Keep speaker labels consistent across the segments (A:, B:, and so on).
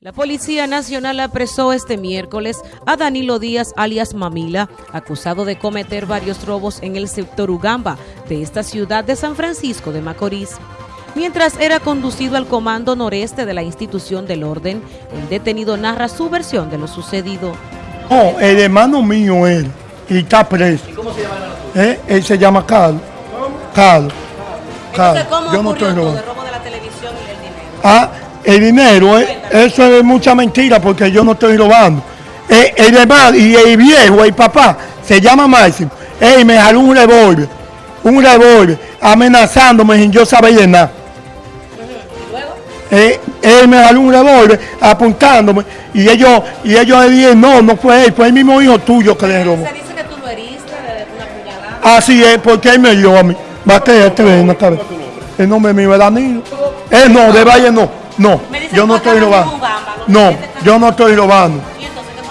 A: La Policía Nacional apresó este miércoles a Danilo Díaz alias Mamila, acusado de cometer varios robos en el sector Ugamba de esta ciudad de San Francisco de Macorís. Mientras era conducido al comando noreste de la institución del orden, el detenido narra su versión de lo sucedido.
B: No, el hermano mío él, y está preso. ¿Y cómo se llama el hermano ¿Eh? Él se llama Carlos. Carlos.
A: Entonces, ¿cómo Yo no estoy todo, el robo de la televisión y el dinero?
B: Ah, el dinero, eh, eso es mucha mentira porque yo no estoy robando. Eh, el y el viejo, el papá, se llama Máximo. Él me jaló un revólver, un revólver, amenazándome sin yo saber de nada. Eh, él me jaló un revólver apuntándome y ellos, y ellos le dijeron, no, no fue él, fue el mismo hijo tuyo que le robó.
A: Se dice que tú lo heriste de una puñalada.
B: Así es, porque él me dio a mí. Va que este ven, El nombre mío es Danilo. Él no, de Valle no. No, yo no estoy robando. No, yo no estoy robando.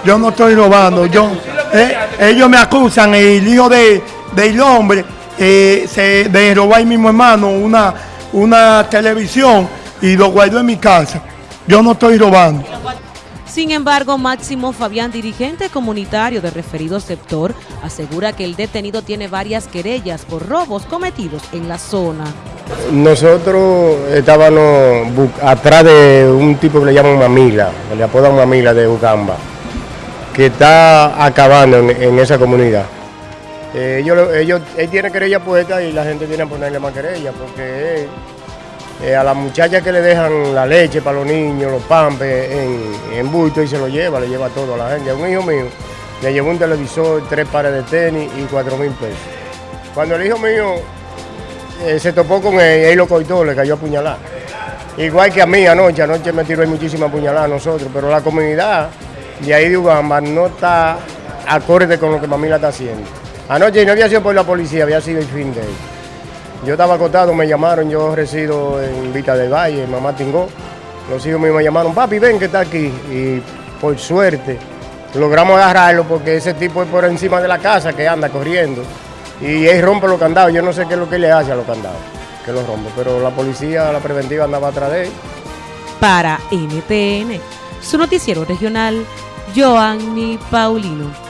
B: Yo no estoy robando. Yo, eh, ellos me acusan, el hijo de, del hombre, eh, se, de robar mi mismo hermano una, una televisión y lo guardó en mi casa. Yo no estoy robando.
A: Sin embargo, Máximo Fabián, dirigente comunitario de referido sector, asegura que el detenido tiene varias querellas por robos cometidos en la zona.
C: Nosotros estábamos atrás de un tipo que le llaman Mamila, le apodan Mamila de Ugamba, que está acabando en, esa comunidad. Eh, ellos, ellos, él tiene querella puesta y la gente tiene que ponerle más querella, porque eh, a la muchacha que le dejan la leche para los niños, los pampes en, en bulto y se lo lleva, le lleva todo a la gente. A un hijo mío le llevó un televisor, tres pares de tenis y cuatro mil pesos. Cuando el hijo mío eh, se topó con él, él lo cortó, le cayó a puñalar. Igual que a mí anoche, anoche me tiró muchísima puñalada nosotros, pero la comunidad de ahí de Ugamba no está acorde con lo que Mamila está haciendo. Anoche no había sido por la policía, había sido el fin de él. Yo estaba acostado, me llamaron, yo resido en Vita del Valle, Mamá Tingó. Los hijos míos me llamaron, papi, ven que está aquí. Y por suerte logramos agarrarlo porque ese tipo es por encima de la casa que anda corriendo y él rompe los candados. Yo no sé qué es lo que le hace a los candados, que los rompe, pero la policía, la preventiva andaba atrás de él.
A: Para NTN, su noticiero regional, Joanny Paulino.